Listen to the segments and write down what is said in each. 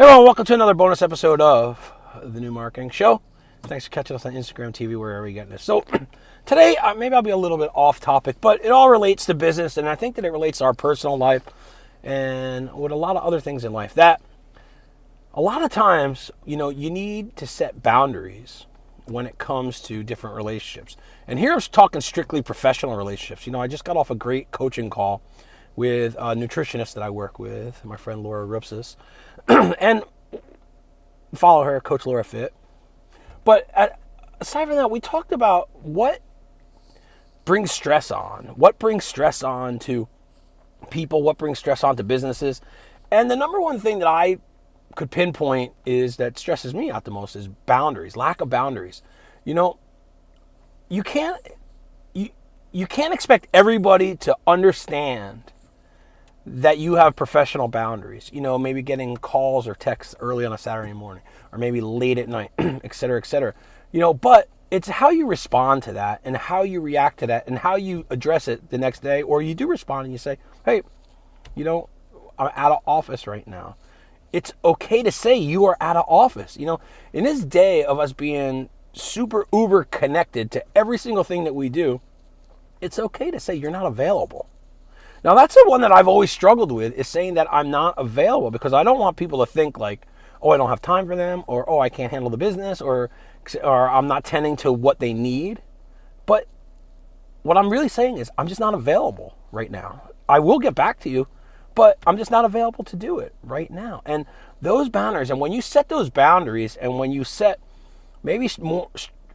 Hey everyone, welcome to another bonus episode of the New Marketing Show. Thanks for catching us on Instagram TV, wherever you get this. So today, uh, maybe I'll be a little bit off topic, but it all relates to business, and I think that it relates to our personal life and with a lot of other things in life. That a lot of times, you know, you need to set boundaries when it comes to different relationships. And here I'm talking strictly professional relationships. You know, I just got off a great coaching call with a nutritionist that I work with, my friend Laura Rupsis. and follow her, Coach Laura Fit. But at, aside from that, we talked about what brings stress on, what brings stress on to people, what brings stress on to businesses. And the number one thing that I could pinpoint is that stresses me out the most is boundaries, lack of boundaries. You know, you can't you you can't expect everybody to understand that you have professional boundaries. You know, maybe getting calls or texts early on a Saturday morning, or maybe late at night, et cetera, et cetera. You know, but it's how you respond to that and how you react to that and how you address it the next day, or you do respond and you say, hey, you know, I'm out of office right now. It's okay to say you are out of office. You know, in this day of us being super uber connected to every single thing that we do, it's okay to say you're not available. Now that's the one that I've always struggled with is saying that I'm not available because I don't want people to think like, oh, I don't have time for them, or oh, I can't handle the business, or or I'm not tending to what they need. But what I'm really saying is I'm just not available right now. I will get back to you, but I'm just not available to do it right now. And those boundaries, and when you set those boundaries, and when you set maybe more,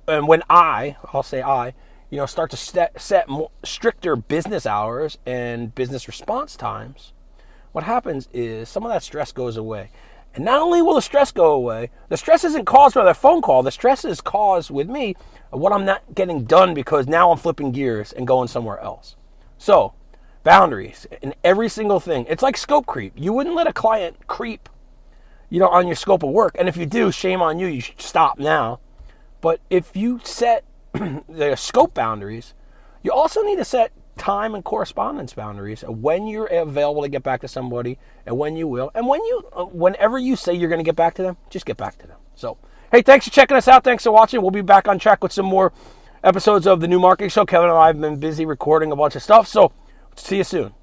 and when I, I'll say I, you know, start to set, set stricter business hours and business response times, what happens is some of that stress goes away. And not only will the stress go away, the stress isn't caused by that phone call. The stress is caused with me of what I'm not getting done because now I'm flipping gears and going somewhere else. So, boundaries in every single thing. It's like scope creep. You wouldn't let a client creep, you know, on your scope of work. And if you do, shame on you. You should stop now. But if you set the scope boundaries, you also need to set time and correspondence boundaries when you're available to get back to somebody and when you will. And when you uh, whenever you say you're going to get back to them just get back to them. So hey thanks for checking us out. Thanks for watching. We'll be back on track with some more episodes of the new marketing show. Kevin and i have been busy recording a bunch of stuff. So see you soon